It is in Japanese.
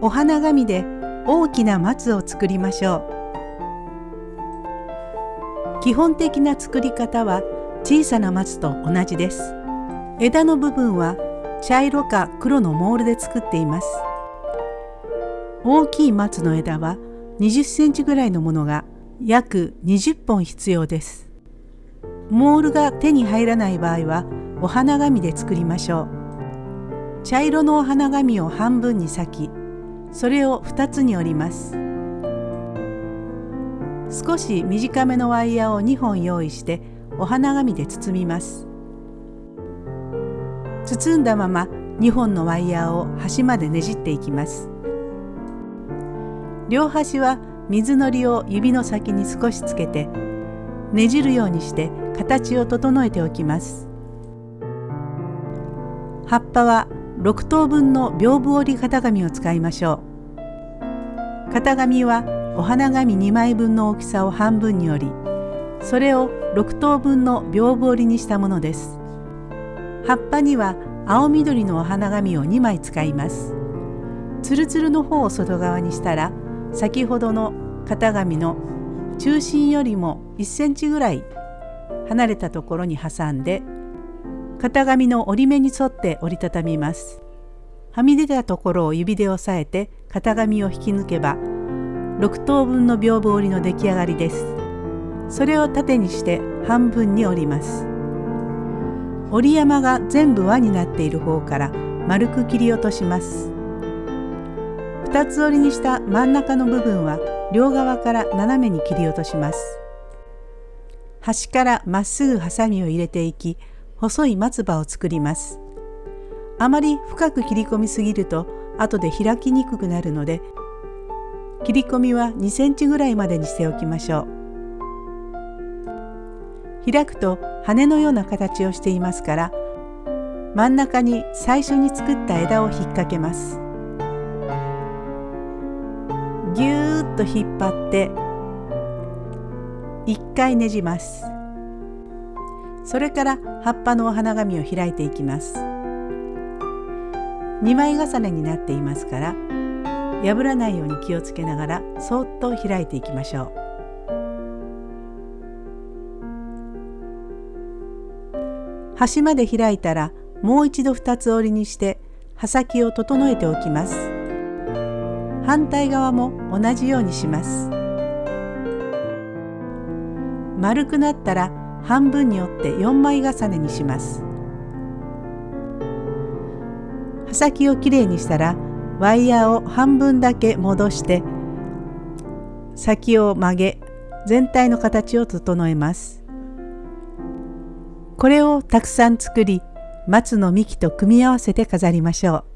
お花紙で大きな松を作りましょう。基本的な作り方は小さな松と同じです。枝の部分は茶色か黒のモールで作っています。大きい松の枝は20センチぐらいのものが約20本必要です。モールが手に入らない場合はお花紙で作りましょう。茶色のお花紙を半分に裂きそれを2つに折ります。少し短めのワイヤーを2本用意してお花紙で包みます。包んだまま2本のワイヤーを端までねじっていきます。両端は水のりを指の先に少しつけてねじるようにして形を整えておきます。葉っぱは6等分の屏風折り型紙を使いましょう。型紙はお花紙2枚分の大きさを半分に折りそれを6等分の屏風折りにしたものです。葉っぱには青緑のお花紙を2枚使います。つるつるの方を外側にしたら先ほどの型紙の中心よりも1センチぐらい離れたところに挟んで型紙の折り目に沿って折りたたみます。はみ出たところを指で押さえて型紙を引き抜けば6等分の屏風折りの出来上がりです。それを縦にして半分に折ります。折り山が全部輪になっている方から丸く切り落とします。2つ折りにした真ん中の部分は両側から斜めに切り落とします。端からまっすぐハサミを入れていき細い松葉を作ります。あまり深く切り込みすぎると後で開きにくくなるので切り込みは2センチぐらいまでにしておきましょう。開くと羽のような形をしていますから真ん中に最初に作った枝を引っ掛けます。ぎゅーっと引っ張って1回ねじます。それから葉っぱのお花紙を開いていきます。2枚重ねになっていますから破らないように気をつけながらそっと開いていきましょう。端まで開いたらもう一度2つ折りにして刃先を整えておきます。反対側も同じようにします。丸くなったら半分に折って4枚重ねにします。刃先をきれいにしたらワイヤーを半分だけ戻して先を曲げ全体の形を整えます。これをたくさん作り松の幹と組み合わせて飾りましょう。